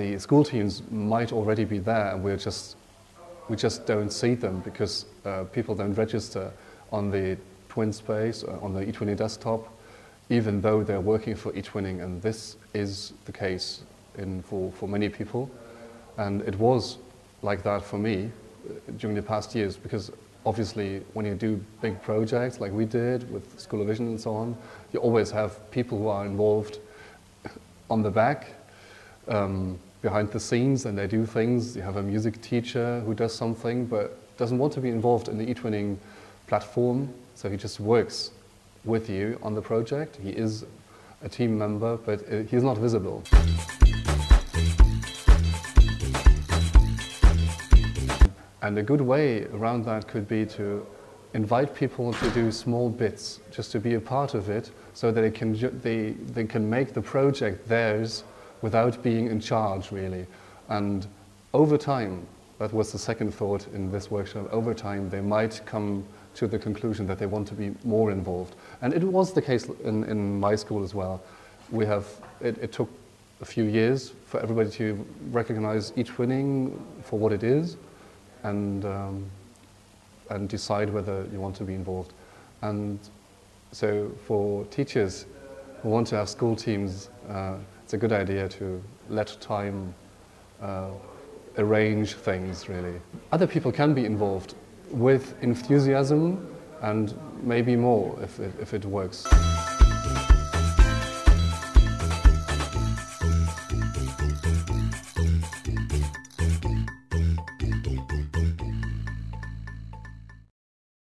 the school teams might already be there and we're just, we just don't see them because uh, people don't register on the TwinSpace, uh, on the eTwinning desktop, even though they're working for eTwinning and this is the case in, for, for many people. And it was like that for me uh, during the past years because obviously when you do big projects like we did with Schoolovision and so on, you always have people who are involved on the back, um, behind the scenes and they do things. You have a music teacher who does something but doesn't want to be involved in the eTwinning platform, so he just works with you on the project. He is a team member, but uh, he's not visible. And a good way around that could be to invite people to do small bits, just to be a part of it, so that they can, they, they can make the project theirs without being in charge, really. And over time, that was the second thought in this workshop, over time they might come to the conclusion that they want to be more involved. And it was the case in, in my school as well. We have, it, it took a few years for everybody to recognize eTwinning for what it is, and, um, and decide whether you want to be involved. And so for teachers who want to have school teams, uh, it's a good idea to let time uh, arrange things, really. Other people can be involved with enthusiasm and maybe more if it, if it works.